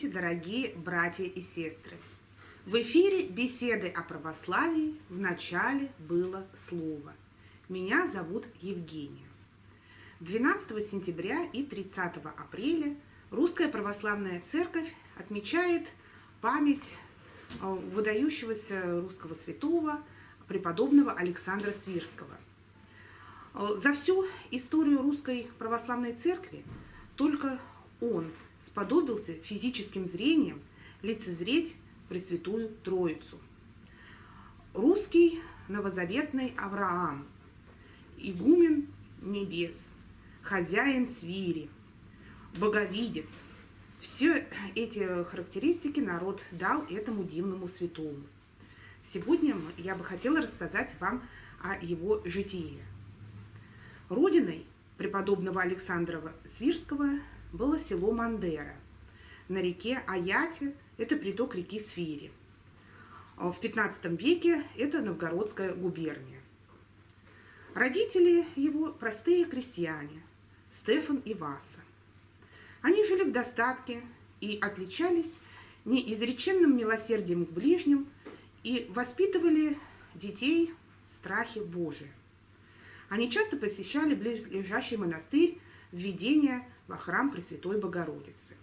Здравствуйте, дорогие братья и сестры! В эфире беседы о православии в начале было слово. Меня зовут Евгения. 12 сентября и 30 апреля Русская Православная Церковь отмечает память э, выдающегося русского святого преподобного Александра Свирского. Э, за всю историю Русской Православной Церкви только он сподобился физическим зрением лицезреть Пресвятую Троицу. Русский новозаветный Авраам, игумен небес, хозяин свири, боговидец. Все эти характеристики народ дал этому дивному святому. Сегодня я бы хотела рассказать вам о его житии. Родиной преподобного Александра Свирского было село Мандера на реке Аяте, это приток реки Сфири. В 15 веке это Новгородская губерния. Родители его простые крестьяне, Стефан и Васа. Они жили в достатке и отличались неизреченным милосердием к ближним и воспитывали детей в страхе Божия. Они часто посещали близлежащий монастырь введения во храм Пресвятой Богородицы.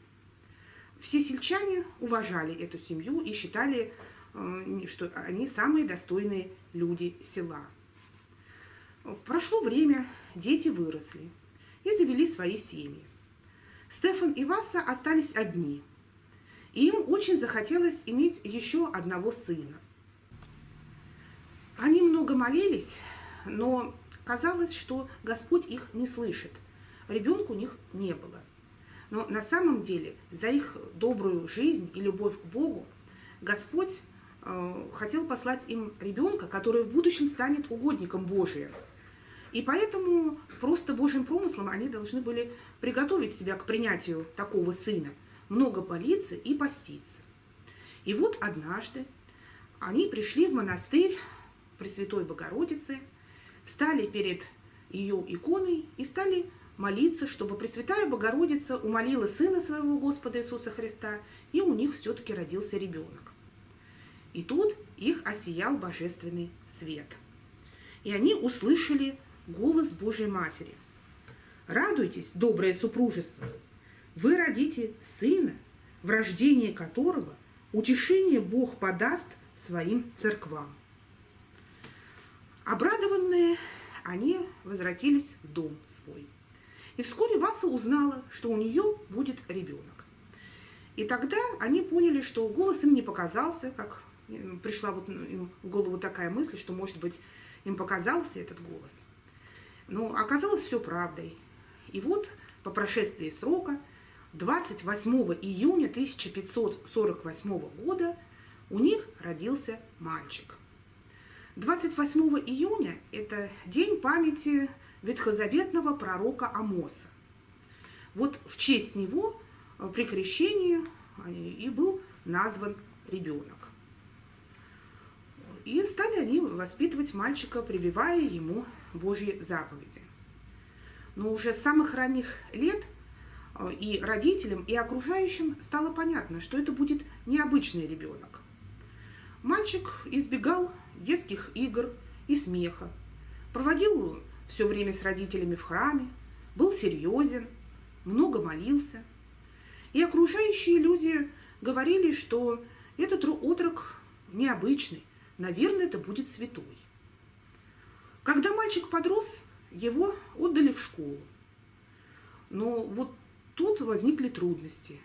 Все сельчане уважали эту семью и считали, э, что они самые достойные люди села. Прошло время, дети выросли и завели свои семьи. Стефан и Васа остались одни, и им очень захотелось иметь еще одного сына. Они много молились, но казалось, что Господь их не слышит – ребенка у них не было. Но на самом деле за их добрую жизнь и любовь к Богу Господь э, хотел послать им ребенка, который в будущем станет угодником Божиим. И поэтому просто Божьим промыслом они должны были приготовить себя к принятию такого сына, много молиться и поститься. И вот однажды они пришли в монастырь Пресвятой Богородицы, встали перед ее иконой и стали молиться, чтобы Пресвятая Богородица умолила Сына Своего Господа Иисуса Христа, и у них все-таки родился ребенок. И тут их осиял божественный свет. И они услышали голос Божьей Матери. «Радуйтесь, доброе супружество! Вы родите сына, в рождении которого утешение Бог подаст своим церквам». Обрадованные, они возвратились в дом свой – и вскоре Васа узнала, что у нее будет ребенок. И тогда они поняли, что голос им не показался, как пришла вот им в голову такая мысль, что, может быть, им показался этот голос. Но оказалось все правдой. И вот по прошествии срока, 28 июня 1548 года, у них родился мальчик. 28 июня – это день памяти ветхозаветного пророка Амоса. Вот в честь него э, при крещении э, и был назван ребенок. И стали они воспитывать мальчика, прививая ему Божьи заповеди. Но уже с самых ранних лет э, и родителям, и окружающим стало понятно, что это будет необычный ребенок. Мальчик избегал детских игр и смеха, проводил все время с родителями в храме, был серьезен, много молился. И окружающие люди говорили, что этот отрок необычный, наверное, это будет святой. Когда мальчик подрос, его отдали в школу. Но вот тут возникли трудности.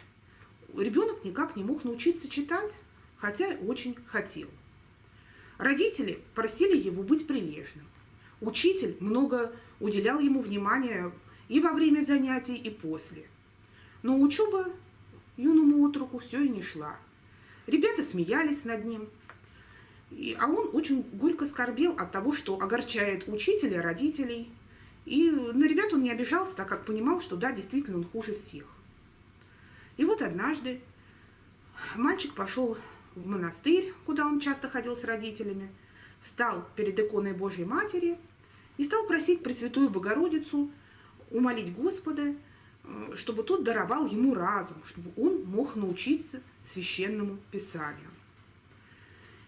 Ребенок никак не мог научиться читать, хотя очень хотел. Родители просили его быть прилежным. Учитель много уделял ему внимания и во время занятий, и после. Но учеба юному отруку все и не шла. Ребята смеялись над ним, а он очень горько скорбел от того, что огорчает учителя, родителей. И на ребят он не обижался, так как понимал, что да, действительно он хуже всех. И вот однажды мальчик пошел в монастырь, куда он часто ходил с родителями, встал перед иконой Божьей Матери – и стал просить Пресвятую Богородицу умолить Господа э, чтобы тот даровал ему разум, чтобы он мог научиться священному писанию.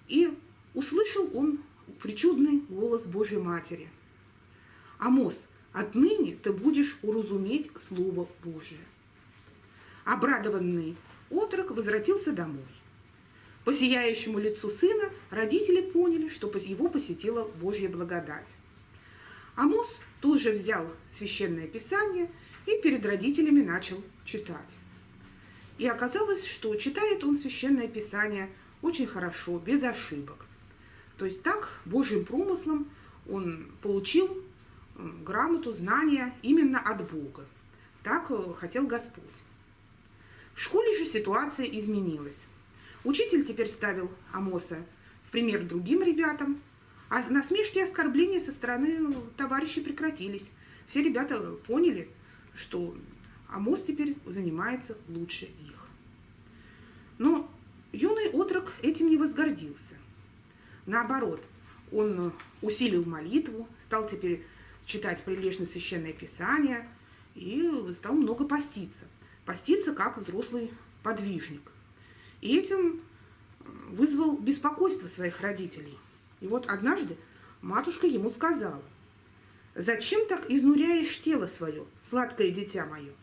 И услышал он причудный голос Божьей Матери. «Амос, отныне ты будешь уразуметь Слово Божие». Обрадованный отрок возвратился домой. По сияющему лицу сына родители поняли, что его посетила Божья благодать. Амос тут же взял священное писание и перед родителями начал читать. И оказалось, что читает он священное писание очень хорошо, без ошибок. То есть так, Божьим промыслом он получил грамоту, знания именно от Бога. Так э, хотел Господь. В школе же ситуация изменилась. Учитель теперь ставил Амоса в пример другим ребятам, а насмешки и оскорбления со стороны товарищей прекратились. Все ребята поняли, что Амос теперь занимается лучше их. Но юный отрок этим не возгордился. Наоборот, он усилил молитву, стал теперь читать прилежно священное писание и стал много поститься. Поститься как взрослый подвижник. И этим вызвал беспокойство своих родителей. И вот однажды матушка ему сказала, «Зачем так изнуряешь тело свое, сладкое дитя мое?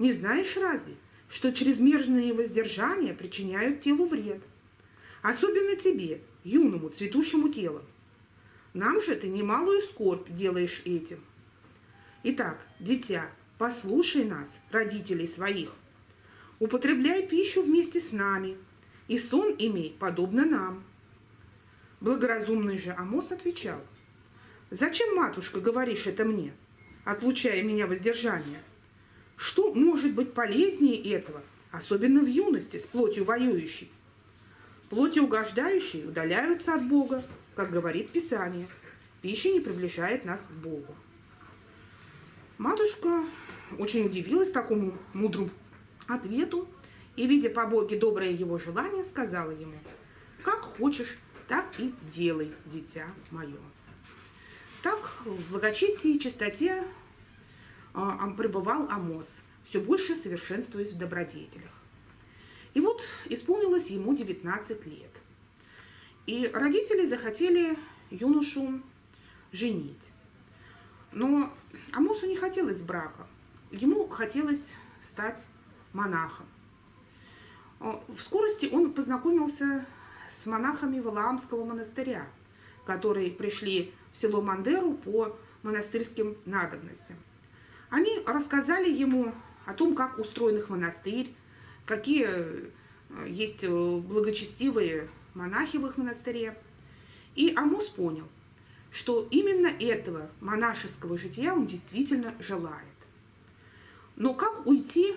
Не знаешь разве, что чрезмерные воздержания причиняют телу вред? Особенно тебе, юному, цветущему телу. Нам же ты немалую скорбь делаешь этим. Итак, дитя, послушай нас, родителей своих. Употребляй пищу вместе с нами, и сон имей, подобно нам. Благоразумный же Амос отвечал, «Зачем, матушка, говоришь это мне, отлучая меня воздержание? Что может быть полезнее этого, особенно в юности, с плотью воюющей? Плоти угождающие удаляются от Бога, как говорит Писание. Пища не приближает нас к Богу. Матушка очень удивилась такому мудрому ответу и, видя по Боге доброе его желание, сказала ему, «Как хочешь, так и делай, дитя мое». Так в благочестии и чистоте а, пребывал Амос, все больше совершенствуясь в добродетелях. И вот исполнилось ему 19 лет. И родители захотели юношу женить. Но Амосу не хотелось брака. Ему хотелось стать монахом. В скорости он познакомился с монахами Валаамского монастыря, которые пришли в село Мандеру по монастырским надобностям. Они рассказали ему о том, как устроен их монастырь, какие э, есть э, благочестивые монахи в их монастыре. И Амус понял, что именно этого монашеского жития он действительно желает. Но как уйти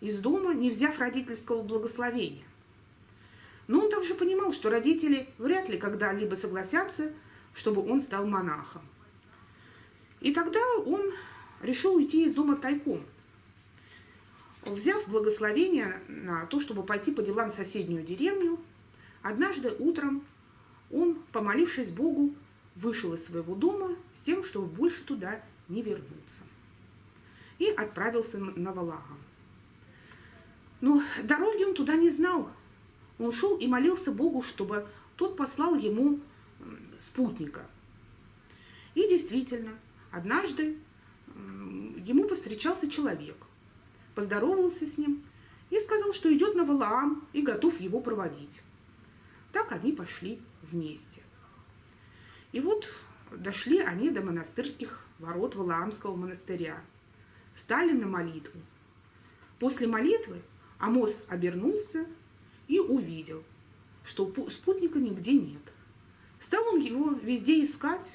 из дома, не взяв родительского благословения? Но он также понимал, что родители вряд ли когда-либо согласятся, чтобы он стал монахом. И тогда он решил уйти из дома тайком – Взяв благословение на то, чтобы пойти по делам в соседнюю деревню, однажды утром он, помолившись Богу, вышел из своего дома с тем, чтобы больше туда не вернуться. И отправился на Валагам. Но дороги он туда не знал. Он шел и молился Богу, чтобы тот послал ему спутника. И действительно, однажды ему повстречался человек – поздоровался с ним и сказал, что идет на Валаам и готов его проводить. Так они пошли вместе. И вот дошли они до монастырских ворот Валаамского монастыря, встали на молитву. После молитвы Амос обернулся и увидел, что спутника нигде нет. Стал он его везде искать,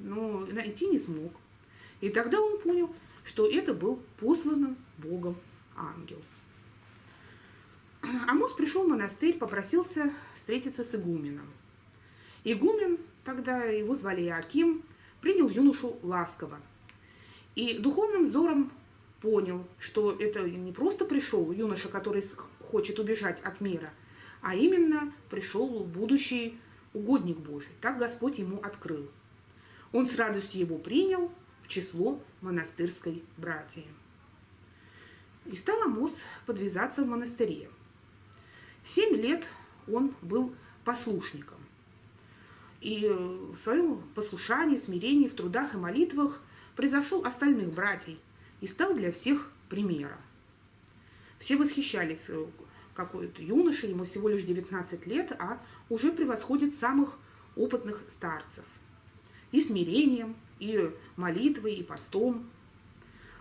но найти не смог. И тогда он понял, что это был посланным Богом ангел. Амос пришел в монастырь, попросился встретиться с игуменом. Игумен, тогда его звали Иаким, принял юношу ласково. И духовным взором понял, что это не просто пришел юноша, который хочет убежать от мира, а именно пришел будущий угодник Божий. Так Господь ему открыл. Он с радостью его принял в число монастырской братьи. И стал Амос подвязаться в монастыре. Семь лет он был послушником. И в своем послушании, смирении, в трудах и молитвах превзошел остальных братьев и стал для всех примером. Все восхищались какой-то юноше, ему всего лишь 19 лет, а уже превосходит самых опытных старцев. И смирением, и молитвой, и постом.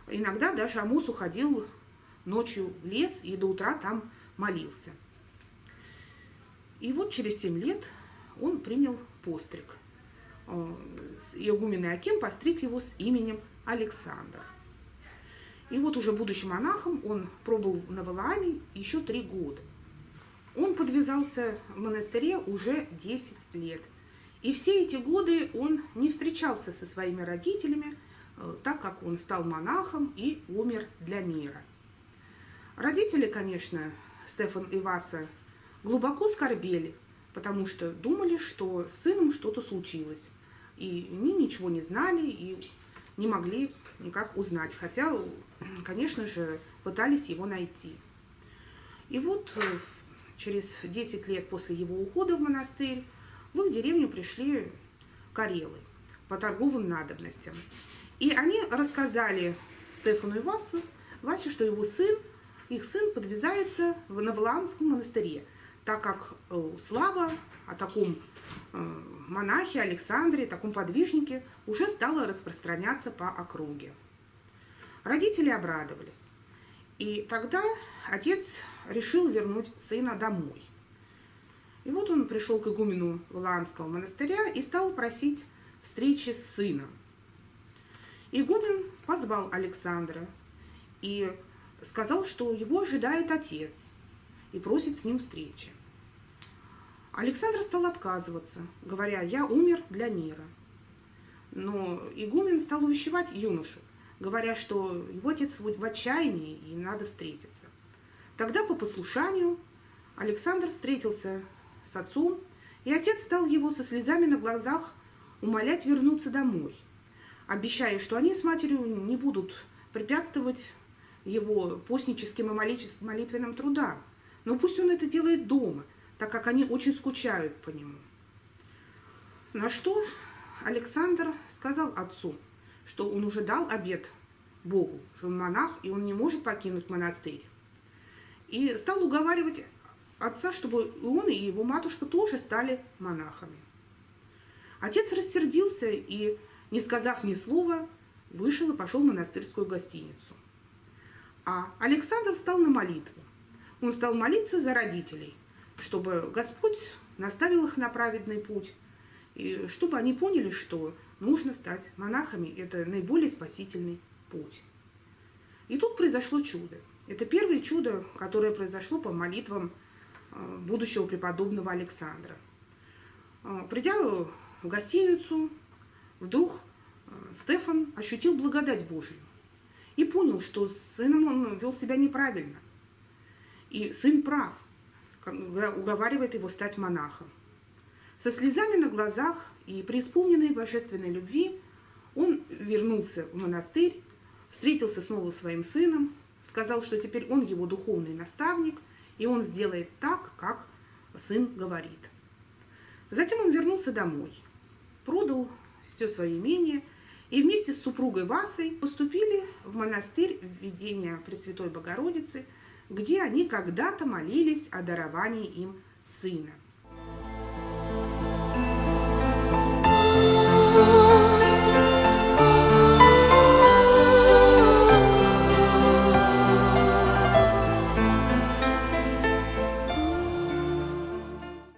Иногда даже Амус уходил ночью в лес и до утра там молился. И вот через 7 лет он принял постриг. Э, игумен Аким постриг его с именем Александр. И вот уже будучи монахом, он пробыл на Валааме еще три года. Он подвязался в монастыре уже 10 лет. И все эти годы он не встречался со своими родителями, э, так как он стал монахом и умер для мира. Родители, конечно, Стефан и Васа, глубоко скорбели, потому что думали, что с сыном что-то случилось. И они ничего не знали и не могли никак узнать, хотя, конечно же, пытались его найти. И вот э, через 10 лет после его ухода в монастырь в их деревню пришли карелы по торговым надобностям. И они рассказали Стефану и Васу, Васе, что его сын, их сын подвязается в Навалаамском монастыре, так как э, слава о таком э, монахе Александре, таком подвижнике, уже стала распространяться по округе. Родители обрадовались. И тогда отец решил вернуть сына домой. И вот он пришел к игумену Валаамского монастыря и стал просить встречи с сыном. Игумен позвал Александра и сказал, что его ожидает отец и просит с ним встречи. Александр стал отказываться, говоря, я умер для мира. Но игумен стал увещевать юношу, говоря, что его отец в отчаянии и надо встретиться. Тогда по послушанию Александр встретился с отцом, и отец стал его со слезами на глазах умолять вернуться домой, обещая, что они с матерью не будут препятствовать его постническим и молитвенным трудам. Но пусть он это делает дома, так как они очень скучают по нему. На что Александр сказал отцу, что он уже дал обед Богу, что он монах, и он не может покинуть монастырь. И стал уговаривать отца, чтобы он, и его матушка тоже стали монахами. Отец рассердился и, не сказав ни слова, вышел и пошел в монастырскую гостиницу. А Александр встал на молитву. Он стал молиться за родителей, чтобы Господь наставил их на праведный путь, и чтобы они поняли, что нужно стать монахами. Это наиболее спасительный путь. И тут произошло чудо. Это первое чудо, которое произошло по молитвам э, будущего преподобного Александра. Э, придя в гостиницу, вдруг э, Стефан ощутил благодать Божию и понял, что с сыном он вел себя неправильно. И сын прав, уговаривает его стать монахом. Со слезами на глазах и преисполненной божественной любви он вернулся в монастырь, встретился снова своим сыном, сказал, что теперь он его духовный наставник, и он сделает так, как сын говорит. Затем он вернулся домой, продал все свое имение и вместе с супругой Васой поступили в монастырь введения Пресвятой Богородицы, где они когда-то молились о даровании им сына.